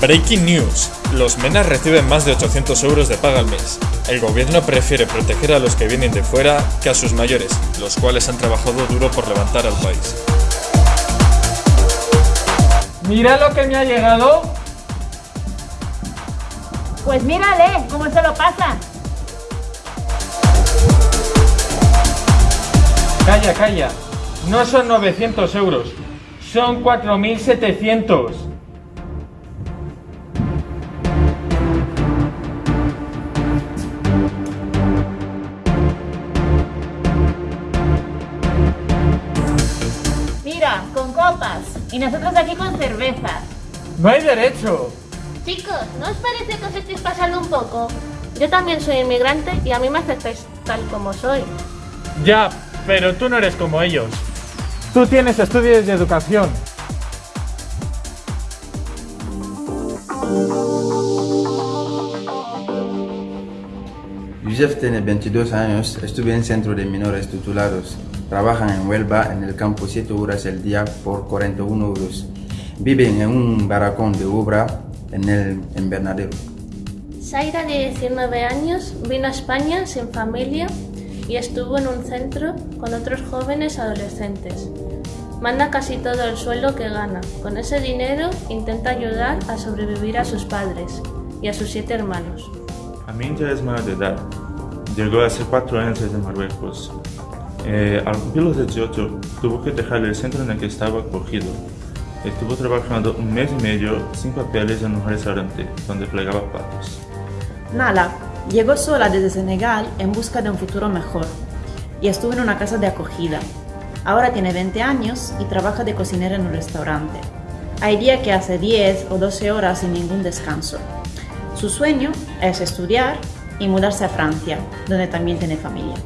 Breaking News. Los MENAS reciben más de 800 euros de paga al mes. El gobierno prefiere proteger a los que vienen de fuera que a sus mayores, los cuales han trabajado duro por levantar al país. Mira lo que me ha llegado. Pues mírale, cómo se lo pasa. Calla, calla. No son 900 euros, son 4.700. Mira, con copas. Y nosotros aquí con cervezas. No hay derecho. Chicos, ¿no os parece que os estáis pasando un poco? Yo también soy inmigrante y a mí me aceptáis tal como soy. Ya, pero tú no eres como ellos. Tú tienes estudios de educación. Yusef tiene 22 años, estudia en centro de menores tutelados. Trabajan en Huelva en el campo 7 horas al día por 41 euros. Viven en un barracón de obra en el invernadero. Zaira, de 19 años, vino a España sin familia y estuvo en un centro con otros jóvenes adolescentes. Manda casi todo el sueldo que gana. Con ese dinero intenta ayudar a sobrevivir a sus padres y a sus siete hermanos. Aminta es menor de edad. Llegó hace cuatro años desde Marruecos. Eh, al cumplir los 18, tuvo que dejar el centro en el que estaba acogido. Estuvo trabajando un mes y medio sin papeles en un restaurante donde plegaba platos. Nala llegó sola desde Senegal en busca de un futuro mejor y estuvo en una casa de acogida. Ahora tiene 20 años y trabaja de cocinera en un restaurante. Hay días que hace 10 o 12 horas sin ningún descanso. Su sueño es estudiar y mudarse a Francia, donde también tiene familia.